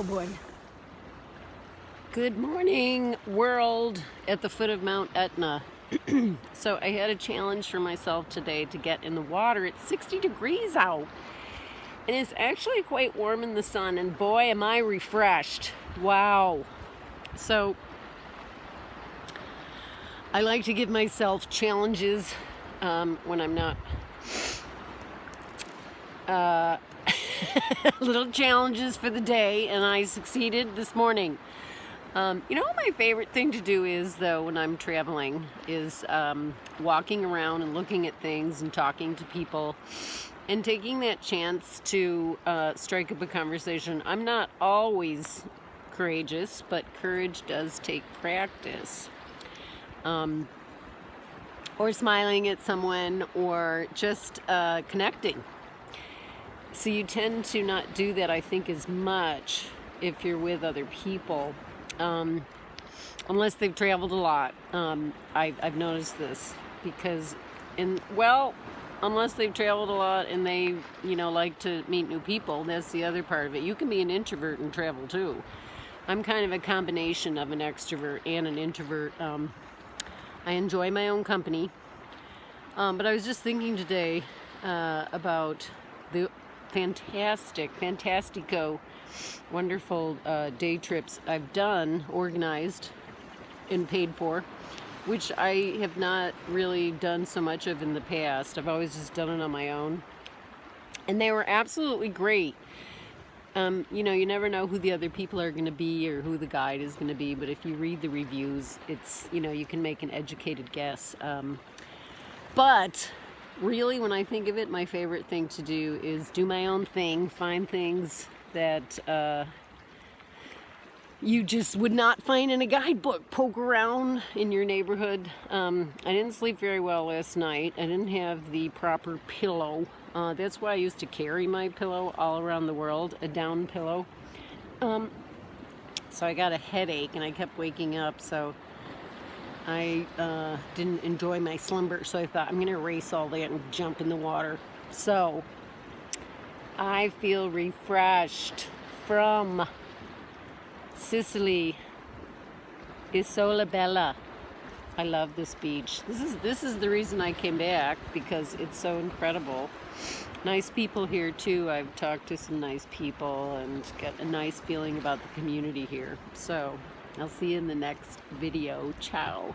Oh boy. Good morning, world, at the foot of Mount Etna. so I had a challenge for myself today to get in the water. It's 60 degrees out. And it's actually quite warm in the sun, and boy, am I refreshed. Wow. So I like to give myself challenges um, when I'm not uh, little challenges for the day and I succeeded this morning. Um, you know my favorite thing to do is though when I'm traveling is um, walking around and looking at things and talking to people and taking that chance to uh, strike up a conversation. I'm not always courageous, but courage does take practice. Um, or smiling at someone or just uh, connecting so you tend to not do that, I think, as much if you're with other people, um, unless they've traveled a lot. Um, I, I've noticed this because, in well, unless they've traveled a lot and they, you know, like to meet new people, that's the other part of it. You can be an introvert and travel too. I'm kind of a combination of an extrovert and an introvert. Um, I enjoy my own company. Um, but I was just thinking today uh, about the fantastic, fantastico, wonderful uh, day trips I've done, organized, and paid for, which I have not really done so much of in the past. I've always just done it on my own. And they were absolutely great. Um, you know, you never know who the other people are going to be or who the guide is going to be, but if you read the reviews, it's, you know, you can make an educated guess. Um, but really, when I think of it, my favorite thing to do is do my own thing, find things that uh, you just would not find in a guidebook. Poke around in your neighborhood. Um, I didn't sleep very well last night. I didn't have the proper pillow. Uh, that's why I used to carry my pillow all around the world, a down pillow. Um, so I got a headache and I kept waking up. So I uh, didn't enjoy my slumber, so I thought I'm going to erase all that and jump in the water. So, I feel refreshed from Sicily, Isola Bella. I love this beach. This is this is the reason I came back because it's so incredible. Nice people here too. I've talked to some nice people and get a nice feeling about the community here. So I'll see you in the next video. Ciao.